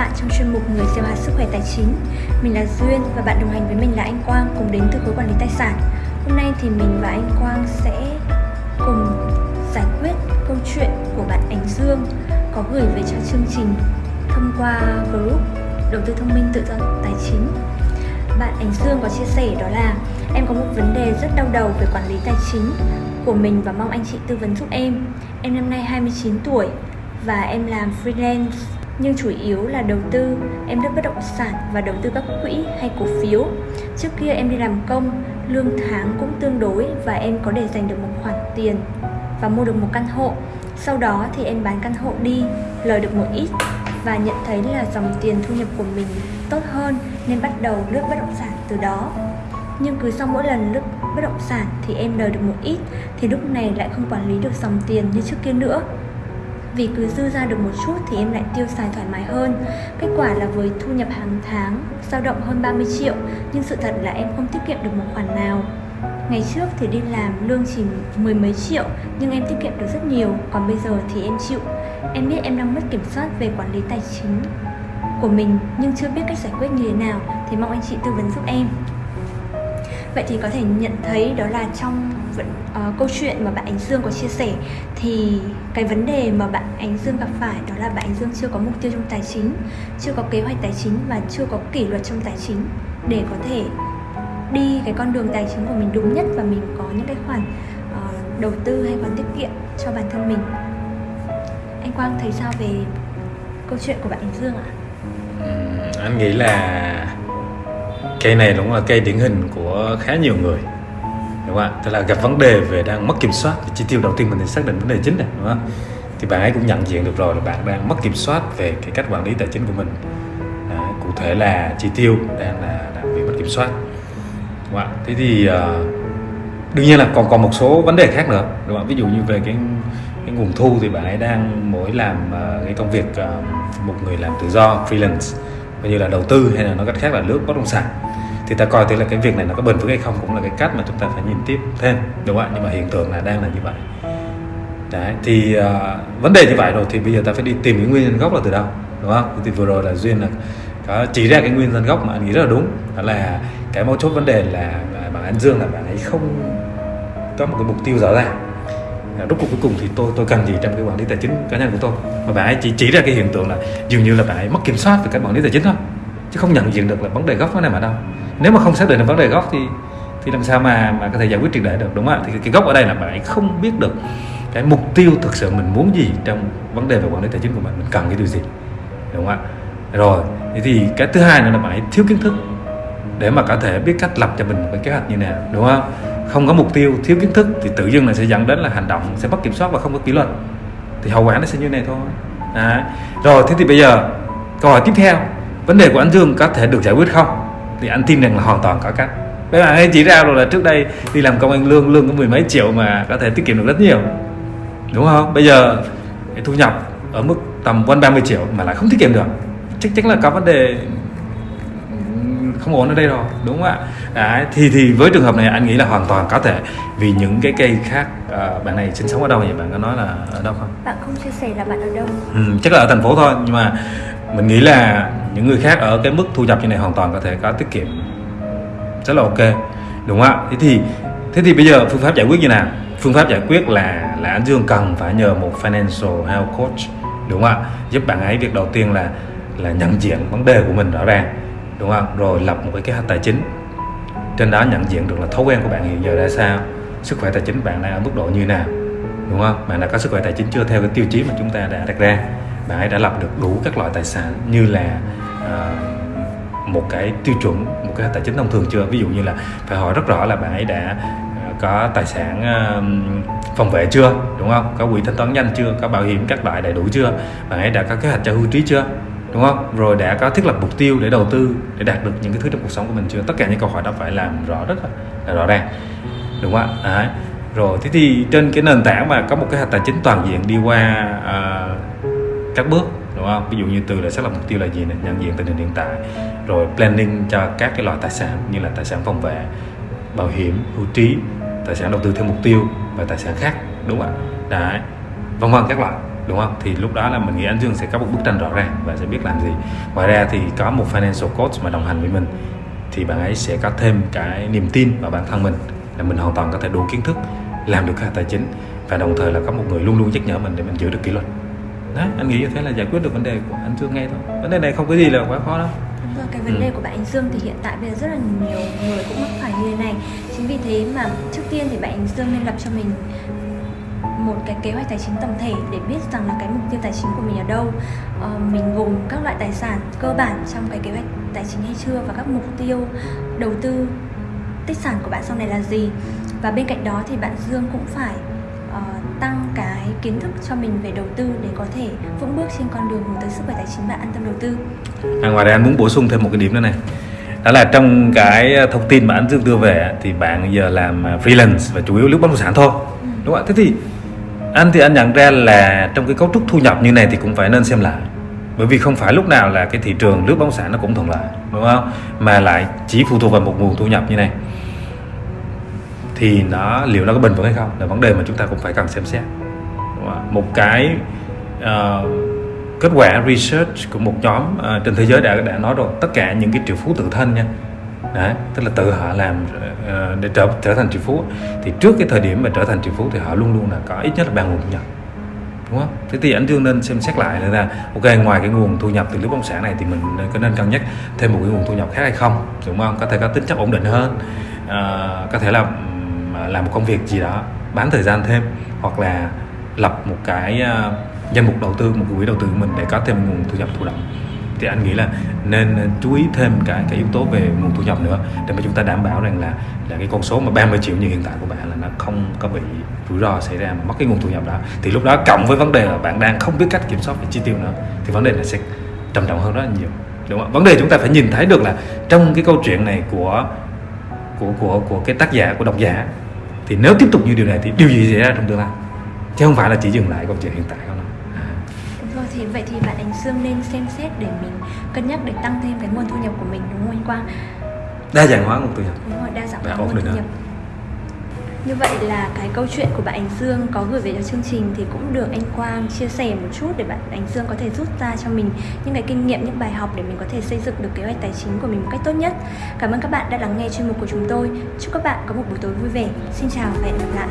bạn trong chuyên mục Người xem hạt sức khỏe tài chính. Mình là Duyên và bạn đồng hành với mình là anh Quang cùng đến từ khối quản lý tài sản. Hôm nay thì mình và anh Quang sẽ cùng giải quyết câu chuyện của bạn Ánh Dương có gửi về cho chương trình thông qua group đầu tư thông minh tự do tài chính. Bạn Ánh Dương có chia sẻ đó là, em có một vấn đề rất đau đầu về quản lý tài chính của mình và mong anh chị tư vấn giúp em. Em năm nay 29 tuổi và em làm freelance nhưng chủ yếu là đầu tư. Em đất bất động sản và đầu tư các quỹ hay cổ phiếu. Trước kia em đi làm công, lương tháng cũng tương đối và em có để dành được một khoản tiền và mua được một căn hộ. Sau đó thì em bán căn hộ đi, lời được một ít và nhận thấy là dòng tiền thu nhập của mình tốt hơn nên bắt đầu lướt bất động sản từ đó. Nhưng cứ sau mỗi lần lướt bất động sản thì em lời được một ít thì lúc này lại không quản lý được dòng tiền như trước kia nữa vì cứ dư ra được một chút thì em lại tiêu xài thoải mái hơn. Kết quả là với thu nhập hàng tháng, dao động hơn 30 triệu, Nhưng sự thật là em không tiết kiệm được một khoản nào. Ngày trước thì đi làm lương chỉ mười mấy triệu, nhưng em tiết kiệm được rất nhiều. Còn bây giờ thì em chịu. Em biết em đang mất kiểm soát về quản lý tài chính của mình, nhưng chưa biết cách giải quyết như thế nào, thì mong anh chị tư vấn giúp em vậy thì có thể nhận thấy đó là trong uh, câu chuyện mà bạn Ánh Dương có chia sẻ thì cái vấn đề mà bạn Ánh Dương gặp phải đó là bạn Ánh Dương chưa có mục tiêu trong tài chính chưa có kế hoạch tài chính và chưa có kỷ luật trong tài chính để có thể đi cái con đường tài chính của mình đúng nhất và mình có những cái khoản uh, đầu tư hay khoản tiết kiệm cho bản thân mình anh Quang thấy sao về câu chuyện của bạn Ánh Dương ạ? anh nghĩ là cây này đúng là cây điển hình của khá nhiều người đúng không ạ? Tức là gặp vấn đề về đang mất kiểm soát. Thì chi tiêu đầu tiên mình xác định vấn đề chính này đúng không thì bạn ấy cũng nhận diện được rồi là bạn đang mất kiểm soát về cái cách quản lý tài chính của mình. À, cụ thể là chi tiêu đang là đang bị mất kiểm soát đúng không ạ? Thế thì uh, đương nhiên là còn còn một số vấn đề khác nữa đúng không ví dụ như về cái cái nguồn thu thì bạn ấy đang mỗi làm uh, cái công việc uh, một người làm tự do freelance như là đầu tư hay là nói cách khác là lướt bất động sản. Thì ta coi thế là cái việc này nó có bền vững hay không cũng là cái cách mà chúng ta phải nhìn tiếp thêm đúng không ạ? Nhưng mà hiện tượng là đang là như vậy. Đấy thì uh, vấn đề như vậy rồi thì bây giờ ta phải đi tìm cái nguyên nhân gốc là từ đâu đúng không? Thì vừa rồi là duyên là có chỉ ra cái nguyên nhân gốc mà anh nghĩ rất là đúng. Đó là cái mấu chốt vấn đề là à, bạn anh dương là bạn ấy không có một cái mục tiêu rõ ràng rốt cuộc cuối cùng thì tôi tôi cần gì trong cái quản lý tài chính cá nhân của tôi? Mà bạn ấy chỉ chỉ ra cái hiện tượng là dường như là bạn ấy mất kiểm soát về cái quản lý tài chính thôi, chứ không nhận diện được là vấn đề gốc nó nằm ở đâu. Nếu mà không xác định được vấn đề gốc thì thì làm sao mà mà có thể giải quyết triệt để được, đúng không ạ? Thì cái gốc ở đây là bạn ấy không biết được cái mục tiêu thực sự mình muốn gì trong vấn đề về quản lý tài chính của mình. Mình cần cái điều gì, đúng không ạ? Rồi thì cái thứ hai nữa là bạn ấy thiếu kiến thức để mà có thể biết cách lập cho mình một cái kế hoạch như nào, đúng không? Không có mục tiêu thiếu kiến thức thì tự dưng là sẽ dẫn đến là hành động sẽ mất kiểm soát và không có kỷ luật. Thì hậu quả nó sẽ như này thôi. À, rồi thế thì bây giờ câu hỏi tiếp theo vấn đề của anh Dương có thể được giải quyết không? Thì anh tin rằng là hoàn toàn có cách. Các bạn ấy chỉ ra rồi là trước đây đi làm công ăn lương lương có mười mấy triệu mà có thể tiết kiệm được rất nhiều. Đúng không? Bây giờ thu nhập ở mức tầm quanh 30 triệu mà lại không tiết kiệm được. Chắc chắn là có vấn đề không ổn ở đây rồi đúng không ạ? Đấy, thì thì với trường hợp này anh nghĩ là hoàn toàn có thể vì những cái cây khác à, bạn này sinh sống ở đâu vậy? Bạn có nói là ở đâu không? Bạn không chia sẻ là bạn ở đâu. Ừ, chắc là ở thành phố thôi nhưng mà mình nghĩ là những người khác ở cái mức thu nhập như này hoàn toàn có thể có tiết kiệm rất là ok đúng không ạ? Thế thì thế thì bây giờ phương pháp giải quyết như nào? Phương pháp giải quyết là là anh Dương cần phải nhờ một financial health coach đúng không ạ? Giúp bạn ấy việc đầu tiên là là nhận diện vấn đề của mình rõ ràng đúng không? Rồi lập một cái kế hoạch tài chính. Trên đó nhận diện được là thói quen của bạn hiện giờ ra sao sức khỏe tài chính bạn đang ở mức độ như nào. Đúng không? Bạn đã có sức khỏe tài chính chưa theo cái tiêu chí mà chúng ta đã đặt ra. Bạn ấy đã lập được đủ các loại tài sản như là uh, một cái tiêu chuẩn một cái tài chính thông thường chưa? Ví dụ như là phải hỏi rất rõ là bạn ấy đã uh, có tài sản uh, phòng vệ chưa? Đúng không? Có quỹ thanh toán nhanh chưa? Có bảo hiểm các loại đầy đủ chưa? Bạn ấy đã có kế hoạch cho hưu trí chưa? Đúng không? Rồi đã có thiết lập mục tiêu để đầu tư để đạt được những cái thứ trong cuộc sống của mình chưa? Tất cả những câu hỏi đó phải làm rõ rất là, rõ ràng. Đúng không ạ? Rồi thế thì trên cái nền tảng mà có một cái tài chính toàn diện đi qua uh, các bước đúng không? Ví dụ như từ là xác lập mục tiêu là gì này nhận diện tình hình hiện tại. Rồi planning cho các cái loại tài sản như là tài sản phòng vệ bảo hiểm hưu trí tài sản đầu tư theo mục tiêu và tài sản khác đúng không ạ? Đấy. Vân vân các loại đúng không? Thì lúc đó là mình nghĩ anh Dương sẽ có một bức tranh rõ ràng và sẽ biết làm gì. Ngoài ra thì có một financial coach mà đồng hành với mình. Thì bạn ấy sẽ có thêm cái niềm tin vào bản thân mình là mình hoàn toàn có thể đủ kiến thức làm được cả tài chính và đồng thời là có một người luôn luôn nhắc nhở mình để mình giữ được kỷ luật. Đấy anh nghĩ như thế là giải quyết được vấn đề của anh Dương ngay thôi. Vấn đề này không có gì là quá khó đâu. Cái vấn Ừ. đề của bạn Anh Dương thì hiện tại bây giờ rất là nhiều người cũng mắc phải như thế này. Chính vì thế mà trước tiên thì bạn Anh Dương nên lập cho mình một cái kế hoạch tài chính tổng thể để biết rằng là cái mục tiêu tài chính của mình ở đâu. Ờ, mình gồm các loại tài sản cơ bản trong cái kế hoạch tài chính hay chưa và các mục tiêu đầu tư tích sản của bạn sau này là gì. Và bên cạnh đó thì bạn Dương cũng phải ờ, tăng cái kiến thức cho mình về đầu tư để có thể vững bước trên con đường hướng tới sức khỏe tài chính và an tâm đầu tư. À, ngoài ra anh muốn bổ sung thêm một cái điểm nữa này. Đó là trong cái thông tin mà anh Dương đưa về thì bạn giờ làm freelance và chủ yếu lướt bất động sản thôi. Đúng không ạ? Thế thì anh thì anh nhận ra là trong cái cấu trúc thu nhập như này thì cũng phải nên xem lại. Bởi vì không phải lúc nào là cái thị trường lướt bóng sản nó cũng thuận lợi đúng không? Mà lại chỉ phụ thuộc vào một nguồn thu nhập như này. Thì nó liệu nó có bền vững hay không là vấn đề mà chúng ta cũng phải cần xem xét. Đúng không? một cái uh, kết quả research của một nhóm uh, trên thế giới đã đã nói rồi. Tất cả những cái triệu phú tự thân nha Đấy, tức là tự họ làm ờ, để trở trở thành triệu phú thì trước cái thời điểm mà trở thành triệu phú thì họ luôn luôn là có ít nhất là ba nguồn thu nhập đúng không? Thế thì anh Dương nên xem xét lại là ok ngoài cái nguồn thu nhập từ lĩnh bất động sản này thì mình có nên cân nhắc thêm một cái nguồn thu nhập khác hay không đúng không? Có thể có tính chất ổn định hơn à, có thể là à, làm một công việc gì đó bán thời gian thêm hoặc là lập một cái ờ, danh mục đầu tư một quỹ đầu tư của mình để có thêm nguồn thu nhập thụ động thì anh nghĩ là nên chú ý thêm cái cái yếu tố về nguồn thu nhập nữa, để mà chúng ta đảm bảo rằng là là cái con số mà 30 triệu như hiện tại của bạn là nó không có bị rủi ro xảy ra mà mất cái nguồn thu nhập đó. Thì lúc đó cộng với vấn đề là bạn đang không biết cách kiểm soát về chi tiêu nữa, thì vấn đề này sẽ trầm trọng hơn rất là nhiều, đúng không? vấn đề chúng ta phải nhìn thấy được là trong cái câu chuyện này của của của của cái tác giả, của độc giả, thì nếu tiếp tục như điều này thì điều gì xảy ra trong tương lai? Chứ không phải là chỉ dừng lại câu chuyện hiện tại thì vậy thì bạn Ánh Dương nên xem xét để mình cân nhắc để tăng thêm cái nguồn thu nhập của mình đúng không anh Quang? đa dạng hóa nguồn thu nhập Đúng rồi, đa dạng hóa nguồn thu nhập. Như vậy là cái câu chuyện của bạn Ánh Dương có gửi về cho chương trình thì cũng được anh Quang chia sẻ một chút để bạn Ánh Dương có thể rút ra cho mình những cái kinh nghiệm, những bài học để mình có thể xây dựng được kế hoạch tài chính của mình một cách tốt nhất. Cảm ơn các bạn đã lắng nghe chuyên mục của chúng tôi. Chúc các bạn có một buổi tối vui vẻ. Xin chào và hẹn gặp lại.